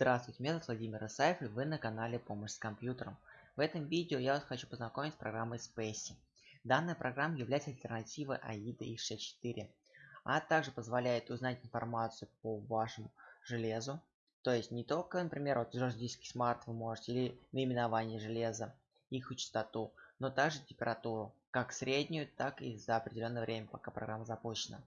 Здравствуйте, меня зовут Владимир Исаев и вы на канале Помощь с компьютером. В этом видео я вас хочу познакомить с программой Spacey. Данная программа является альтернативой AIDA X64, а также позволяет узнать информацию по вашему железу. То есть не только, например, вот жесткий смарт вы можете, или наименование железа, их частоту, но также температуру, как среднюю, так и за определенное время, пока программа запущена.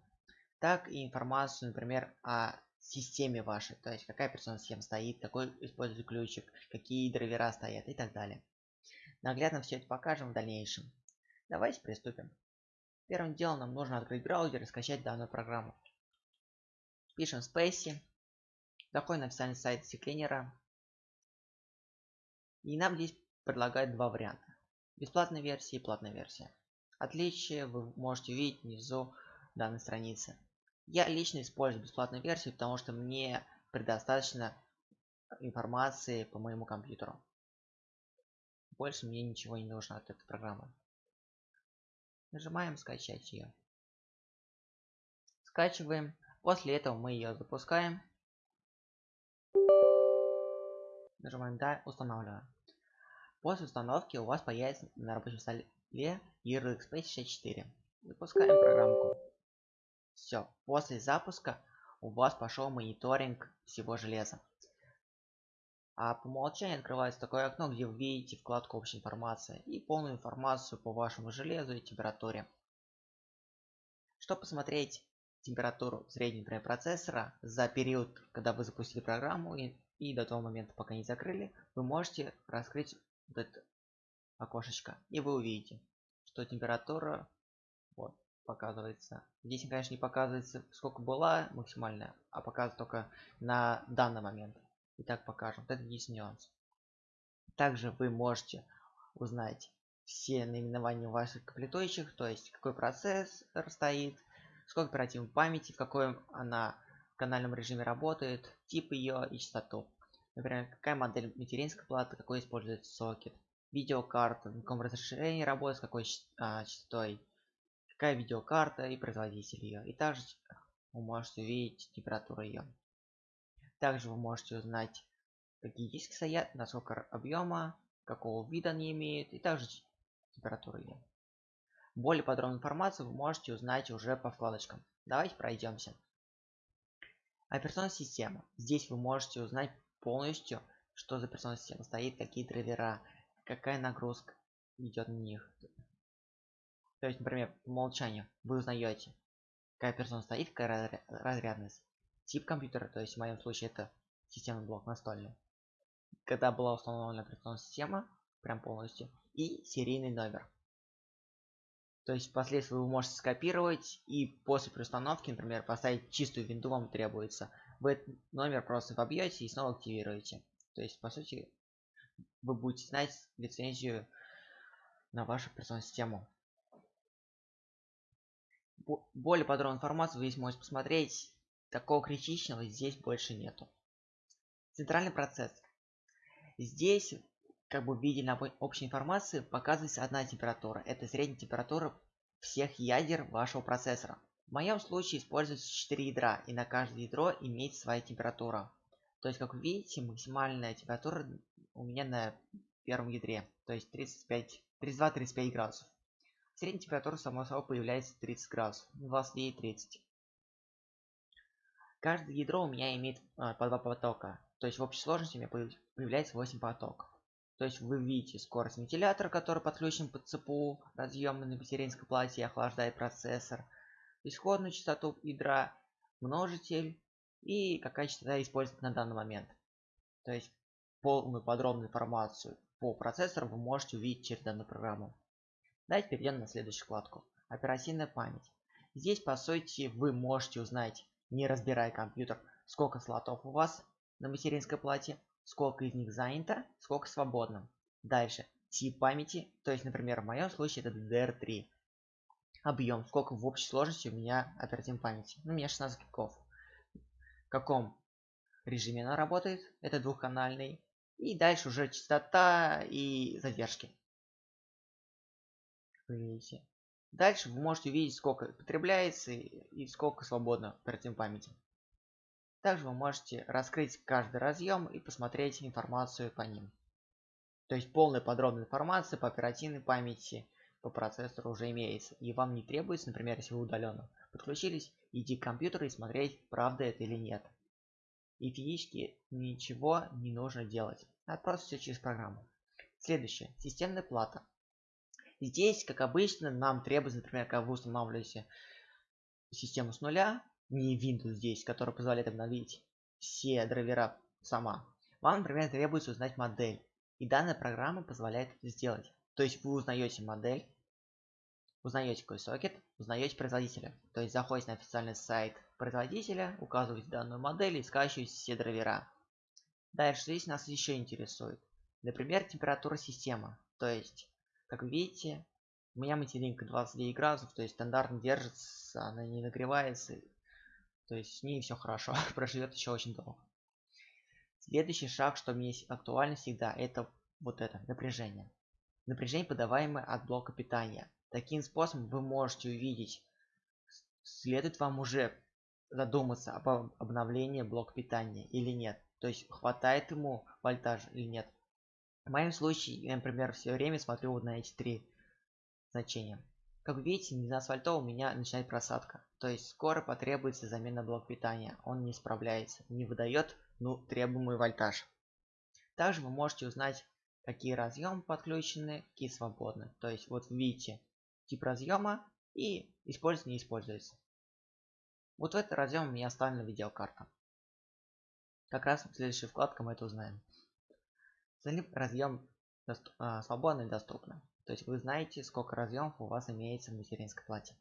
Так и информацию, например, о системе вашей, то есть какая операционная система стоит, какой используется ключик, какие драйвера стоят и так далее. Наглядно все это покажем в дальнейшем. Давайте приступим. Первым делом нам нужно открыть браузер и скачать данную программу. Пишем Spacey. Заходим на официальный сайт Секлинера. И нам здесь предлагают два варианта. Бесплатная версия и платная версия. Отличие вы можете увидеть внизу данной страницы. Я лично использую бесплатную версию, потому что мне предостаточно информации по моему компьютеру. Больше мне ничего не нужно от этой программы. Нажимаем скачать ее. Скачиваем. После этого мы ее запускаем. Нажимаем да, устанавливаем. После установки у вас появится на рабочем столе ярлык Space 64. Запускаем программку. Все, после запуска у вас пошел мониторинг всего железа. А по умолчанию открывается такое окно, где вы видите вкладку общая информация и полную информацию по вашему железу и температуре. Чтобы посмотреть температуру среднего процессора за период, когда вы запустили программу и, и до того момента, пока не закрыли, вы можете раскрыть вот это окошечко и вы увидите, что температура вот показывается. Здесь, конечно, не показывается, сколько была максимальная, а показывает только на данный момент. Итак, покажем. Вот это здесь нюанс. Также вы можете узнать все наименования ваших комплектующих, то есть какой процессор стоит, сколько оперативной памяти, в какой она в канальном режиме работает, тип ее и частоту. Например, какая модель материнской платы, какой используется сокет, видеокарта, на каком разрешении работает, с какой а, частотой, какая видеокарта и производитель ее. И также вы можете увидеть температуру ее. Также вы можете узнать, какие диски стоят, насколько объема, какого вида они имеют и также температуру ее. Более подробную информацию вы можете узнать уже по вкладочкам. Давайте пройдемся. Операционная система. Здесь вы можете узнать полностью, что за операционная система стоит, какие драйвера, какая нагрузка идет на них. То есть, например, по умолчанию вы узнаете, какая персона стоит, какая разрядность, тип компьютера, то есть в моем случае это системный блок настольный. Когда была установлена операционная система, прям полностью, и серийный номер. То есть впоследствии вы можете скопировать и после переустановки, например, поставить чистую винду вам требуется. Вы этот номер просто вобьете и снова активируете. То есть, по сути, вы будете знать лицензию на вашу операционную систему более подробную информацию вы здесь можете посмотреть. Такого критичного здесь больше нету. Центральный процессор. Здесь, как бы в виде общей информации, показывается одна температура. Это средняя температура всех ядер вашего процессора. В моем случае используется 4 ядра, и на каждое ядро имеет своя температура. То есть, как вы видите, максимальная температура у меня на первом ядре, то есть 32-35 градусов. Средняя температура само собой появляется 30 градусов, 29 30. Каждое ядро у меня имеет а, по два потока. То есть в общей сложности у меня появляется 8 потоков. То есть вы видите скорость вентилятора, который подключен под ЦПУ, разъемный на материнской плате и охлаждает процессор, исходную частоту ядра, множитель и какая частота используется на данный момент. То есть полную подробную информацию по процессору вы можете увидеть через данную программу. Давайте перейдем на следующую вкладку. Оперативная память. Здесь, по сути, вы можете узнать, не разбирая компьютер, сколько слотов у вас на материнской плате, сколько из них занято, сколько свободно. Дальше. Тип памяти, то есть, например, в моем случае это DDR3. Объем, сколько в общей сложности у меня оперативной памяти. Ну, у меня 16 гигов. В каком режиме она работает, это двухканальный. И дальше уже частота и задержки видите. Дальше вы можете увидеть, сколько потребляется и сколько свободно оперативной памяти. Также вы можете раскрыть каждый разъем и посмотреть информацию по ним. То есть полная подробная информация по оперативной памяти, по процессору уже имеется. И вам не требуется, например, если вы удаленно подключились, идти к компьютеру и смотреть, правда это или нет. И физически ничего не нужно делать. Надо просто все через программу. Следующее. Системная плата. Здесь, как обычно, нам требуется, например, когда вы устанавливаете систему с нуля, не Windows здесь, который позволяет обновить все драйвера сама. Вам, например, требуется узнать модель. И данная программа позволяет это сделать. То есть вы узнаете модель, узнаете какой сокет, узнаете производителя. То есть заходите на официальный сайт производителя, указываете данную модель и скачиваете все драйвера. Дальше здесь нас еще интересует. Например, температура системы. То есть, как видите, у меня материнка 29 градусов, то есть стандартно держится, она не нагревается то есть с ней все хорошо, проживет еще очень долго. Следующий шаг, что мне актуально всегда, это вот это, напряжение. Напряжение, подаваемое от блока питания. Таким способом вы можете увидеть, следует вам уже задуматься об обновлении блока питания или нет. То есть хватает ему вольтаж или нет. В моем случае, я, например, все время смотрю вот на эти три значения. Как видите, на асфальто у меня начинает просадка. То есть скоро потребуется замена блок питания. Он не справляется, не выдает ну, требуемый вольтаж. Также вы можете узнать, какие разъемы подключены, какие свободны. То есть вот видите тип разъема и используется, не используется. Вот в этот разъем у меня оставлена видеокарта. Как раз в следующей вкладке мы это узнаем. Разъем доступ, а, свободно и доступно. То есть вы знаете, сколько разъемов у вас имеется в материнской плате.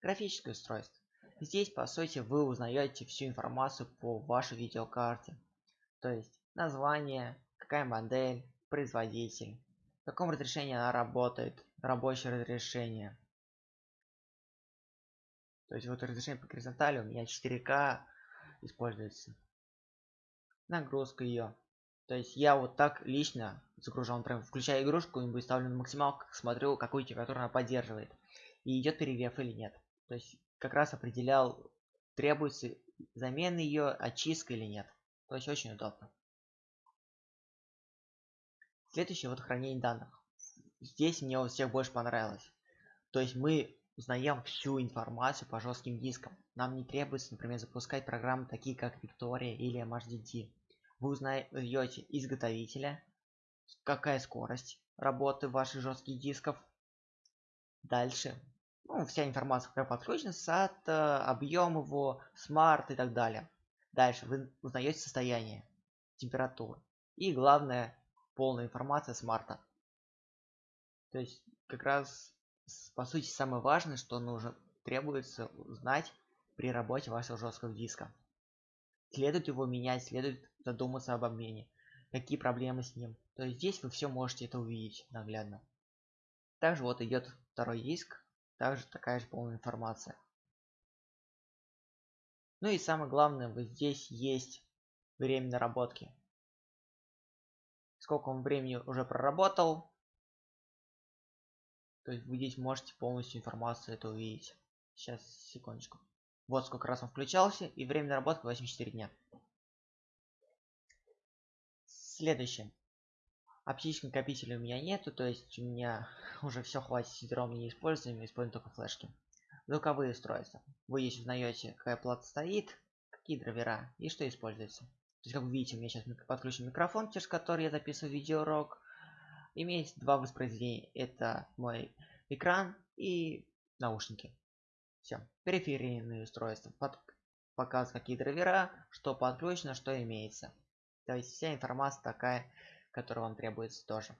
Графическое устройство. Здесь, по сути, вы узнаете всю информацию по вашей видеокарте. То есть название, какая модель, производитель, в каком разрешении она работает, рабочее разрешение. То есть вот разрешение по горизонтали у меня 4К используется. Нагрузка ее. То есть я вот так лично загружал, прям включаю игрушку, и ставлю на максималку, смотрю, какую температуру она поддерживает. И идет перегрев или нет. То есть как раз определял, требуется замена ее, очистка или нет. То есть очень удобно. Следующее вот хранение данных. Здесь мне у всех больше понравилось. То есть мы узнаем всю информацию по жестким дискам. Нам не требуется, например, запускать программы такие как Victoria или MHDD. Вы узнаете изготовителя, какая скорость работы ваших жестких дисков. Дальше. Ну, вся информация, какая подключена, SATA, объем его, SMART и так далее. Дальше вы узнаете состояние, температуру. И главное, полная информация SMART а. То есть, как раз, по сути, самое важное, что нужно, требуется узнать при работе вашего жесткого диска. Следует его менять, следует задуматься об обмене. Какие проблемы с ним. То есть здесь вы все можете это увидеть наглядно. Также вот идет второй диск. Также такая же полная информация. Ну и самое главное, вот здесь есть время наработки. Сколько он времени уже проработал. То есть вы здесь можете полностью информацию это увидеть. Сейчас, секундочку. Вот сколько раз он включался, и время наработки 84 дня. Следующее. Оптических накопителей у меня нету, то есть у меня уже все хватит сидром не используем, мы используем только флешки. Звуковые устройства. Вы здесь узнаете, какая плата стоит, какие драйвера и что используется. То есть, как вы видите, у меня сейчас подключен микрофон, через который я записываю видеоурок. Имеется два воспроизведения. Это мой экран и наушники. Все. Периферийные устройства. Под... Показывают какие драйвера, что подключено, что имеется. То есть вся информация такая, которая вам требуется тоже.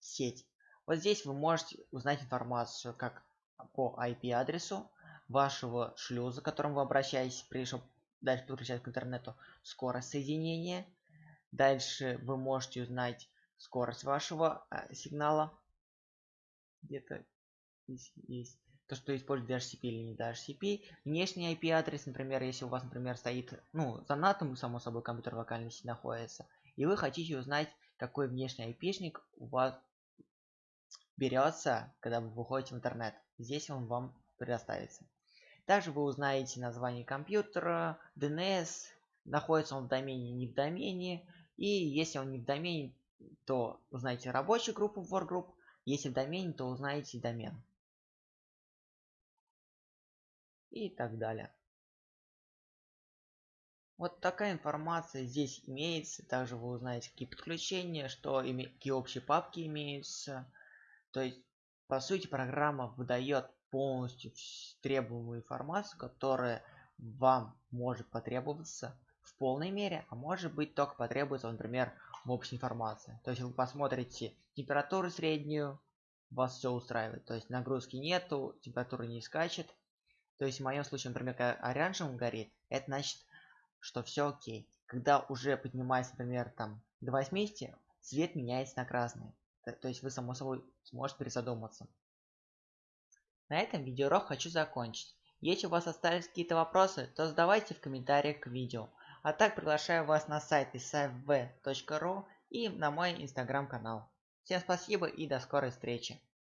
Сеть. Вот здесь вы можете узнать информацию как по IP-адресу вашего шлюза, к которому вы обращаетесь, прежде чем дальше подключать к интернету, скорость соединения. Дальше вы можете узнать скорость вашего э, сигнала. Где-то здесь есть то, что использует DHCP или не DHCP. Внешний IP-адрес, например, если у вас, например, стоит, ну, за NAT, само собой, компьютер локальной сети находится, и вы хотите узнать, какой внешний IP-шник у вас берется, когда вы выходите в интернет. Здесь он вам предоставится. Также вы узнаете название компьютера, DNS, находится он в домене, не в домене. И если он не в домене, то узнаете рабочую группу WorkGroup. Если в домене, то узнаете домен. И так далее. Вот такая информация здесь имеется. Также вы узнаете, какие подключения, что какие общие папки имеются. То есть, по сути, программа выдает полностью требуемую информацию, которая вам может потребоваться в полной мере, а может быть только потребуется, например, в общей информации. То есть вы посмотрите температуру среднюю, вас все устраивает. То есть нагрузки нету, температура не скачет. То есть в моем случае, например, когда оранжевым горит, это значит что все окей. Когда уже поднимается, например, там до 80, цвет меняется на красный. То есть вы само собой сможете призадуматься. На этом видеоурок хочу закончить. Если у вас остались какие-то вопросы, то задавайте в комментариях к видео. А так приглашаю вас на сайт isafv.ru и на мой инстаграм канал. Всем спасибо и до скорой встречи.